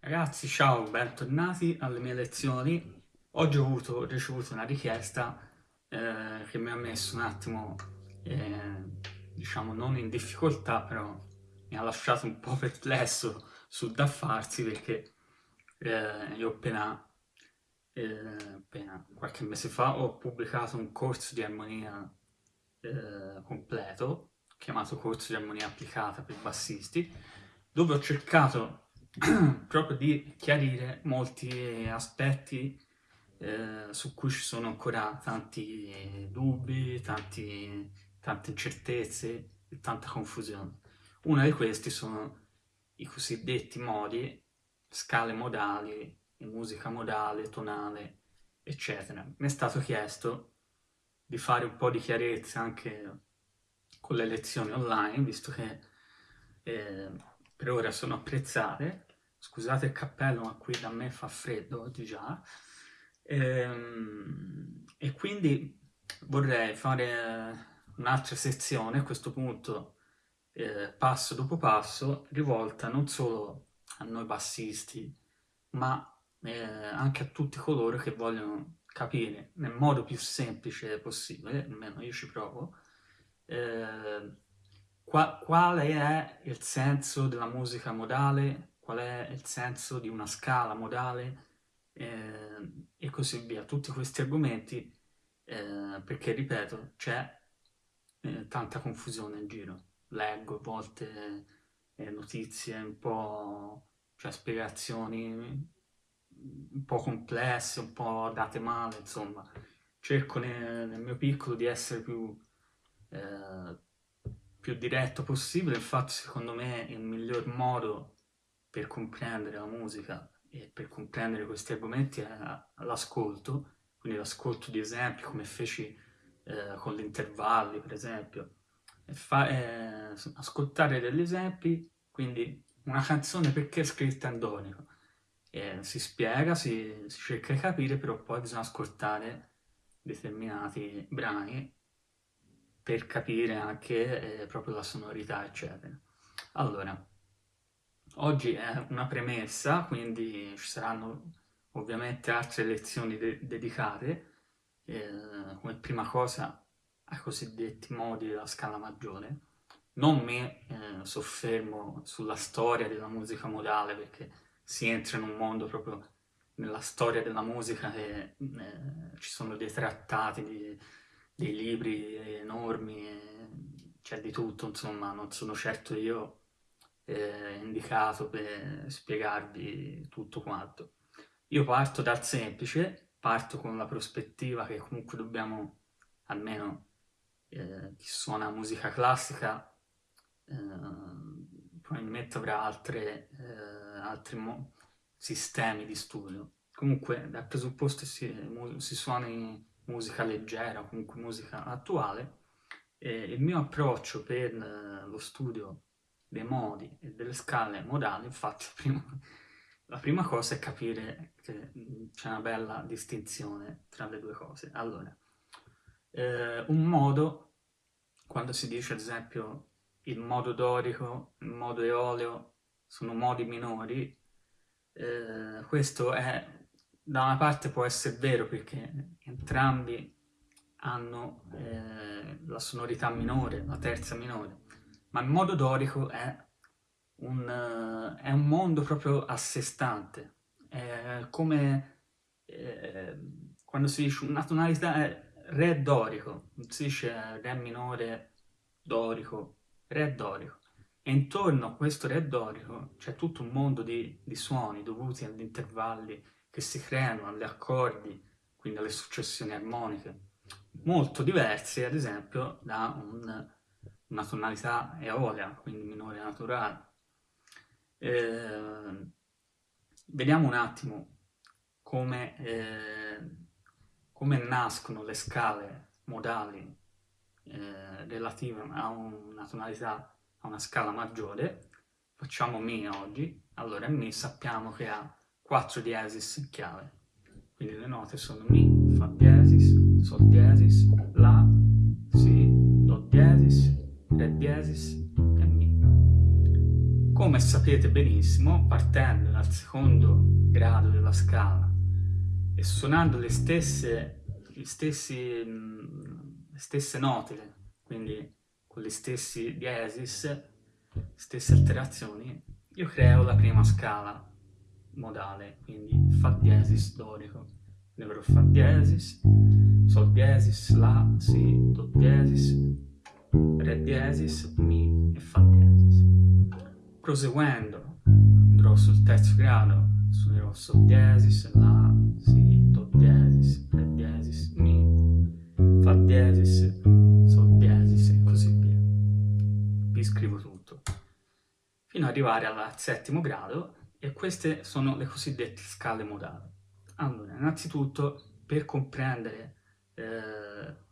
Ragazzi, ciao, bentornati alle mie lezioni. Oggi ho, avuto, ho ricevuto una richiesta eh, che mi ha messo un attimo, eh, diciamo, non in difficoltà, però mi ha lasciato un po' perplesso sul da farsi perché eh, io appena, eh, appena, qualche mese fa ho pubblicato un corso di armonia eh, completo, chiamato corso di armonia applicata per bassisti, dove ho cercato proprio di chiarire molti aspetti eh, su cui ci sono ancora tanti dubbi, tanti, tante incertezze e tanta confusione. Uno di questi sono i cosiddetti modi, scale modali, musica modale, tonale, eccetera. Mi è stato chiesto di fare un po' di chiarezza anche con le lezioni online, visto che eh, per ora sono apprezzate. Scusate il cappello, ma qui da me fa freddo oggi già. Ehm, e quindi vorrei fare un'altra sezione, a questo punto eh, passo dopo passo, rivolta non solo a noi bassisti, ma eh, anche a tutti coloro che vogliono capire nel modo più semplice possibile, almeno io ci provo, eh, qua, quale è il senso della musica modale, qual è il senso di una scala modale eh, e così via. Tutti questi argomenti, eh, perché ripeto, c'è eh, tanta confusione in giro. Leggo a volte eh, notizie un po', cioè spiegazioni un po' complesse, un po' date male, insomma. Cerco nel, nel mio piccolo di essere più eh, più diretto possibile, infatti secondo me il miglior modo per comprendere la musica e per comprendere questi argomenti è l'ascolto, quindi l'ascolto di esempi come feci eh, con gli intervalli per esempio, fa, eh, ascoltare degli esempi, quindi una canzone perché è scritta in donico, e si spiega, si, si cerca di capire, però poi bisogna ascoltare determinati brani per capire anche eh, proprio la sonorità, eccetera. Allora, oggi è una premessa, quindi ci saranno ovviamente altre lezioni de dedicate, eh, come prima cosa ai cosiddetti modi della scala maggiore. Non mi eh, soffermo sulla storia della musica modale, perché si entra in un mondo proprio nella storia della musica e eh, ci sono dei trattati di dei libri enormi, c'è di tutto, insomma, non sono certo io eh, indicato per spiegarvi tutto quanto. Io parto dal semplice, parto con la prospettiva che comunque dobbiamo, almeno eh, chi suona musica classica, eh, probabilmente avrà altre, eh, altri sistemi di studio. Comunque, dal presupposto si, si suoni musica leggera, comunque musica attuale, e il mio approccio per eh, lo studio dei modi e delle scale modali, infatti prima, la prima cosa è capire che mm, c'è una bella distinzione tra le due cose. Allora, eh, un modo, quando si dice ad esempio il modo dorico, il modo eoleo, sono modi minori, eh, questo è da una parte può essere vero perché entrambi hanno eh, la sonorità minore, la terza minore, ma il modo dorico è un, uh, è un mondo proprio a sé stante, è come eh, quando si dice una tonalità è re dorico, non si dice re minore dorico, re dorico. E intorno a questo re dorico c'è tutto un mondo di, di suoni dovuti agli intervalli che si creano agli accordi, quindi alle successioni armoniche, molto diverse ad esempio da un, una tonalità eolea, quindi minore naturale. Eh, vediamo un attimo come, eh, come nascono le scale modali eh, relative a una tonalità, a una scala maggiore. Facciamo Mi oggi. Allora, Mi sappiamo che ha 4 diesis in chiave. Quindi le note sono Mi, Fa diesis, Sol diesis, La, Si, Do diesis, Re diesis e Mi. come sapete benissimo, partendo dal secondo grado della scala e suonando le stesse, stessi, le stesse note, quindi con gli stessi diesis, stesse alterazioni, io creo la prima scala modale, quindi Fa diesis dorico. Quindi avrò Fa diesis, Sol diesis, La, Si, Do diesis, Re diesis, Mi e Fa diesis. Proseguendo andrò sul terzo grado, suonerò Sol diesis, La, Si, Do diesis, Re diesis, Mi, Fa diesis, Sol diesis e così via. Vi scrivo tutto. Fino ad arrivare al settimo grado e queste sono le cosiddette scale modali. Allora, innanzitutto, per comprendere eh,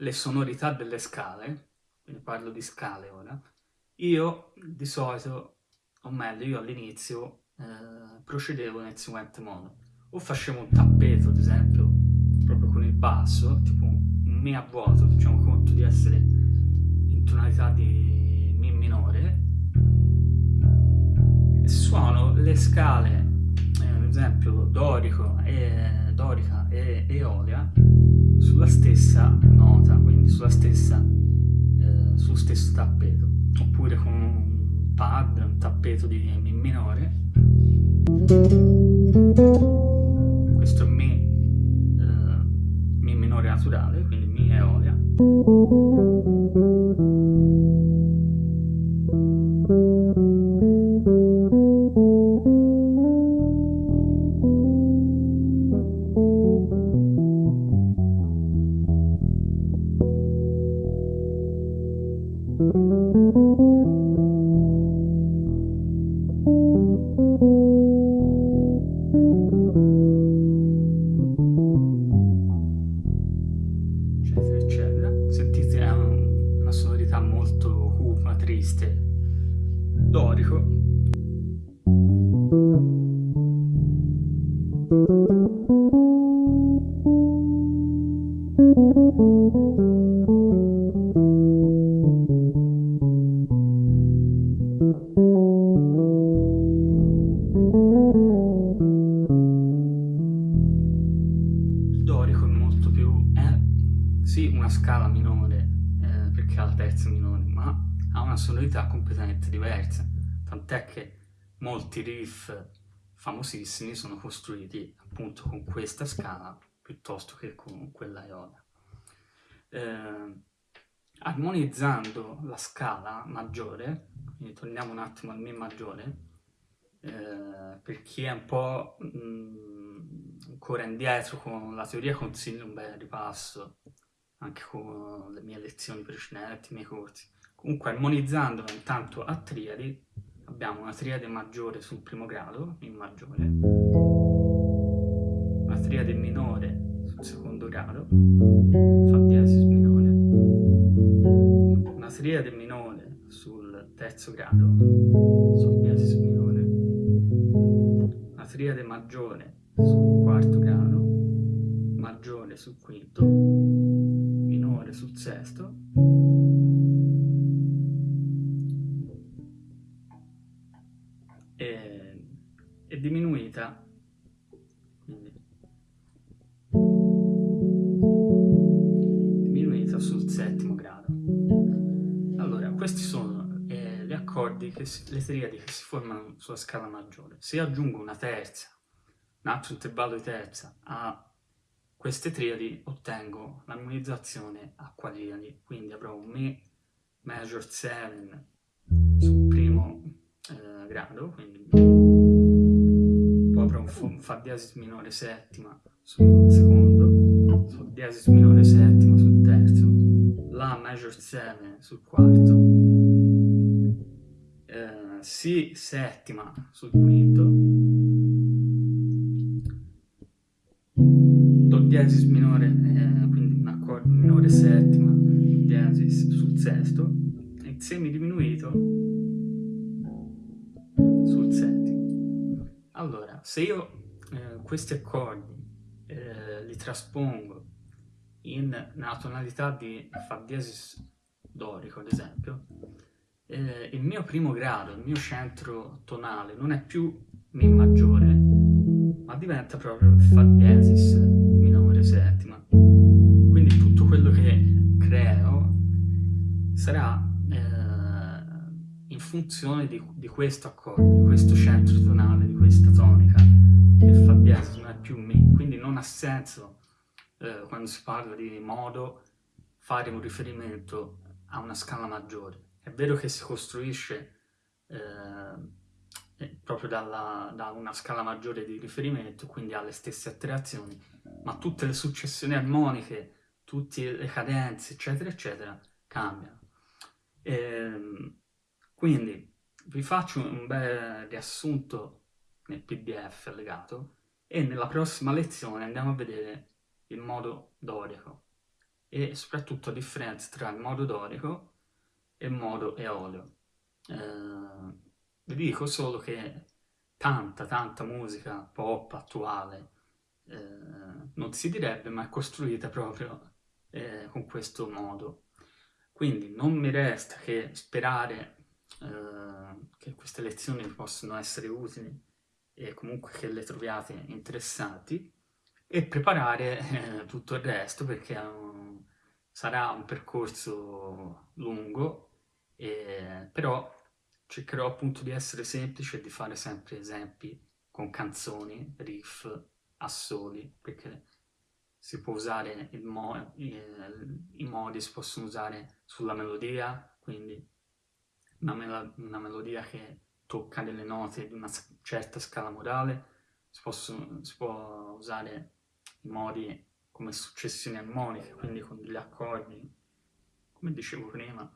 le sonorità delle scale, quindi parlo di scale ora, io di solito, o meglio, io all'inizio eh, procedevo nel seguente modo. O facevo un tappeto, ad esempio, proprio con il basso, tipo un Mi a vuoto, facciamo conto di essere in tonalità di Mi minore, suono le scale, eh, ad esempio dorico e, dorica e eolia, sulla stessa nota, quindi sulla stessa, eh, sullo stesso tappeto, oppure con un pad, un tappeto di Mi minore. Questo è Mi, eh, Mi minore naturale, quindi Mi eolia. Tant'è che molti riff famosissimi sono costruiti appunto con questa scala piuttosto che con quella ionia. Eh, armonizzando la scala maggiore, quindi torniamo un attimo al Mi maggiore, eh, per chi è un po' mh, mm, ancora indietro con la teoria consiglio un bel ripasso, anche con le mie lezioni precedenti, i miei corsi. Comunque armonizzandola intanto a triadi, abbiamo una triade maggiore sul primo grado, in maggiore, una triade minore sul secondo grado, fa diesis minore, una triade minore sul terzo grado, sol diesis minore, una triade maggiore sul quarto grado, maggiore sul quinto, minore sul sesto, le triadi che si formano sulla scala maggiore. Se aggiungo una terza un altro intervallo di terza a queste triadi ottengo l'armonizzazione a quadriadi. Quindi avrò un Mi major 7 sul primo eh, grado quindi avrò un Fa diesis minore settima sul secondo, Sol diesis minore settima sul terzo, La major 7 sul quarto, eh, Si settima sul quinto, Do diesis minore, eh, quindi un accordo minore settima, diesis sul sesto, e semi diminuito sul settimo. Allora, se io eh, questi accordi eh, li traspongo in una tonalità di Fa diesis dorico, ad esempio, eh, il mio primo grado, il mio centro tonale non è più Mi maggiore, ma diventa proprio Fa diesis minore settima. Quindi tutto quello che creo sarà eh, in funzione di, di questo accordo, di questo centro tonale, di questa tonica, che Fa diesis non è più Mi. Quindi non ha senso eh, quando si parla di modo fare un riferimento a una scala maggiore. È vero che si costruisce eh, proprio dalla, da una scala maggiore di riferimento, quindi ha le stesse alterazioni, ma tutte le successioni armoniche, tutte le cadenze, eccetera, eccetera, cambiano. E, ehm, quindi vi faccio un bel riassunto nel pdf allegato e nella prossima lezione andiamo a vedere il modo dorico e soprattutto la differenza tra il modo dorico e modo eolio. Eh, vi dico solo che tanta, tanta musica pop attuale eh, non si direbbe, ma è costruita proprio eh, con questo modo. Quindi non mi resta che sperare eh, che queste lezioni possano essere utili e comunque che le troviate interessanti e preparare eh, tutto il resto perché sarà un percorso lungo, eh, però cercherò appunto di essere semplice e di fare sempre esempi con canzoni, riff, assoli, perché si può usare il mo i modi, si possono usare sulla melodia, quindi una, mel una melodia che tocca delle note di una certa scala modale, si, possono, si può usare i modi come successioni armoniche, quindi con degli accordi, come dicevo prima,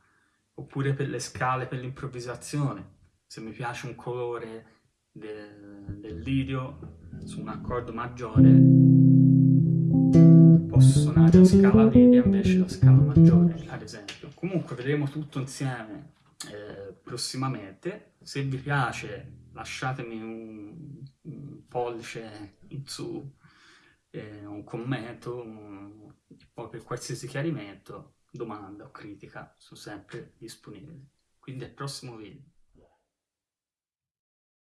oppure per le scale, per l'improvvisazione. Se mi piace un colore del, del lidio su un accordo maggiore, posso suonare la scala media invece la scala maggiore, ad esempio. Comunque vedremo tutto insieme eh, prossimamente. Se vi piace lasciatemi un, un pollice in su eh, un commento, un, poi per qualsiasi chiarimento, domanda o critica sono sempre disponibili. Quindi al prossimo video.